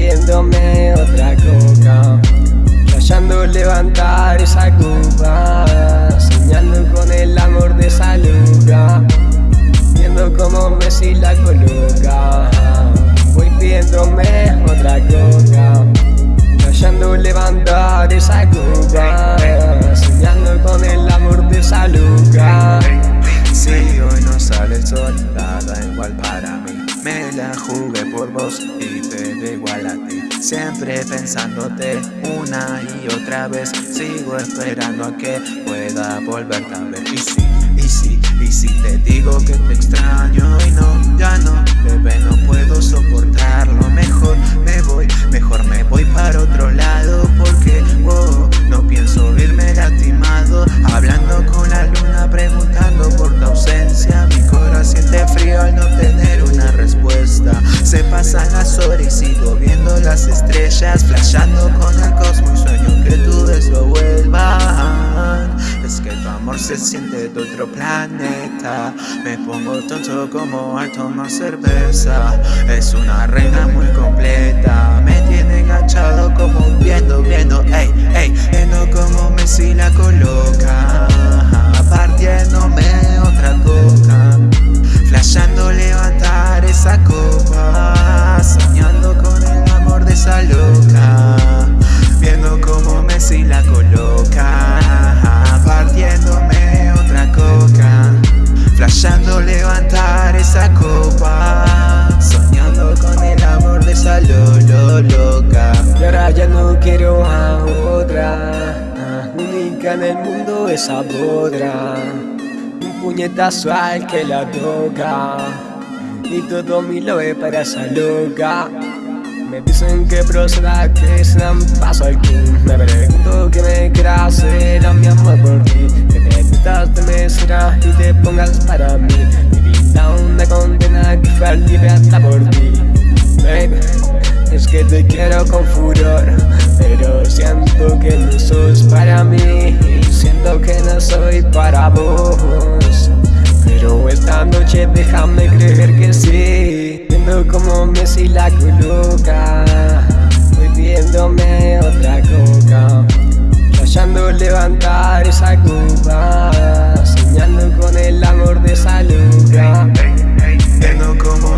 viéndome otra coca Rayando levantar esa copa Soñando con el amor de esa loca Viendo como Messi la coloca. Voy viéndome otra coca Rayando levantar esa copa Soñando con el amor de esa loca Si hoy no sale el sol, igual para mí Jugué por vos y te da igual a ti. Siempre pensándote una y otra vez Sigo esperando a que pueda volverte a ver Y sí, y sí, y si te digo que te extraño Flashando con el cosmos sueño que tu beso vuelvan Es que tu amor se siente de otro planeta. Me pongo tonto como al tomar cerveza. Es una reina muy completa. Me tiene enganchado esa loca Viendo como Messi la coloca. Partiéndome otra coca. Flashando levantar esa copa. Soñando con el amor de esa loca. Y ahora ya no quiero a otra. Única en el mundo esa podra Un puñetazo al que la toca. Y todo mi lobe para esa loca Me dicen que proceda que se dan paso al king. Me pregunto que me quiera hacer a mi amor por ti. Que te metas de mesera y te pongas para mí. Mi vida una condena que fue libre hasta por ti. Baby, es que te quiero con furor Pero siento que no sos para mí. Siento que no soy para vos Pero esta noche déjame como Messi la coloca Voy pidiéndome otra coca Rayando levantar esa copa Soñando con el amor de esa loca como